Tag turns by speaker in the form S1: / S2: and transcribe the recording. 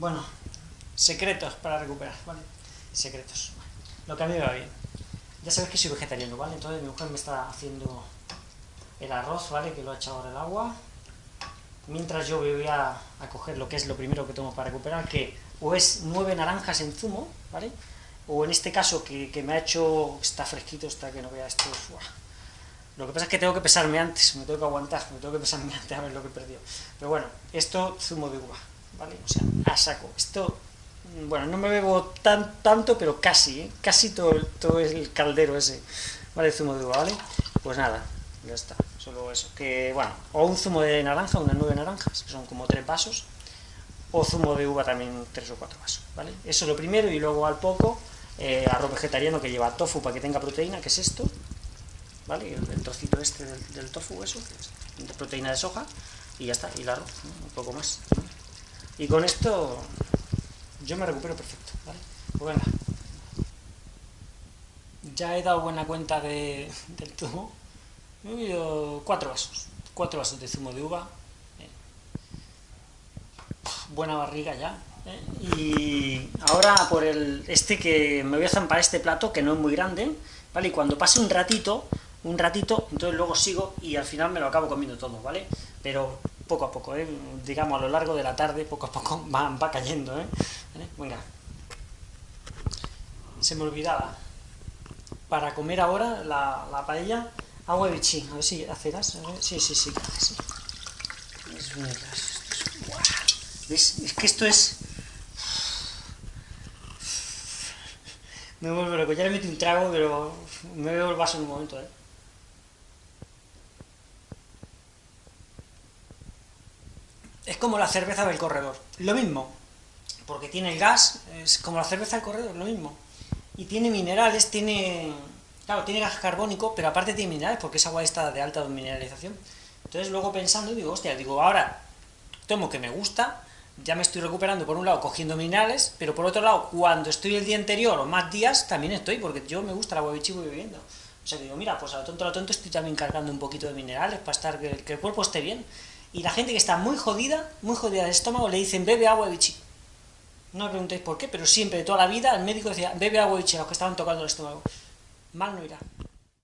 S1: Bueno, secretos para recuperar, ¿vale? Secretos. Lo que a mí me va bien. Ya sabes que soy vegetariano, ¿vale? Entonces mi mujer me está haciendo el arroz, ¿vale? Que lo ha echado ahora el agua. Mientras yo voy a, a coger lo que es lo primero que tengo para recuperar, que o es nueve naranjas en zumo, ¿vale? O en este caso que, que me ha hecho, está fresquito, está que no vea esto, ¡buah! Lo que pasa es que tengo que pesarme antes, me tengo que aguantar, me tengo que pesarme antes a ver lo que he perdido. Pero bueno, esto zumo de uva, ¿vale? O sea, a saco. Esto, bueno, no me bebo tan, tanto, pero casi, ¿eh? Casi todo, todo el caldero ese, ¿vale? Zumo de uva, ¿vale? Pues nada, ya está, solo eso. Que, bueno, o un zumo de naranja, unas nueve naranjas, que son como tres vasos, o zumo de uva también tres o cuatro vasos, ¿vale? Eso es lo primero, y luego al poco, eh, arroz vegetariano que lleva tofu para que tenga proteína, que es esto, ¿vale? El, trocito este del, tofu, eso, de proteína de soja, y ya está, y el arroz, un poco más. Y con esto yo me recupero perfecto, ¿vale? Pues venga. Ya he dado buena cuenta de, del zumo. Me he bebido cuatro vasos, cuatro vasos de zumo de uva. Buena barriga ya. ¿eh? Y ahora por el este que me voy a zampar este plato, que no es muy grande, ¿vale? Y cuando pase un ratito, un ratito, entonces luego sigo y al final me lo acabo comiendo todo, ¿vale? Pero poco a poco, ¿eh? digamos a lo largo de la tarde, poco a poco va, va cayendo, ¿eh? Venga. Se me olvidaba. Para comer ahora la, la paella, agua de bichí, a ver si hacerás, a ver. sí, sí, sí. Es que esto es... Me vuelvo loco, ya le metí un trago, pero me veo el vaso en un momento, ¿eh? Es como la cerveza del corredor, lo mismo, porque tiene el gas, es como la cerveza del corredor, lo mismo, y tiene minerales, tiene, claro, tiene gas carbónico, pero aparte tiene minerales, porque es agua esta de alta mineralización, entonces luego pensando, digo, hostia, digo, ahora tomo que me gusta, ya me estoy recuperando por un lado cogiendo minerales, pero por otro lado, cuando estoy el día anterior o más días, también estoy, porque yo me gusta el agua de chivo bebiendo. O sea que digo, mira, pues a lo tonto a lo tonto estoy también cargando un poquito de minerales para estar que el cuerpo esté bien. Y la gente que está muy jodida, muy jodida del estómago, le dicen bebe agua de bichi. No me preguntéis por qué, pero siempre, toda la vida, el médico decía bebe agua de bichi a los que estaban tocando el estómago. Mal no irá.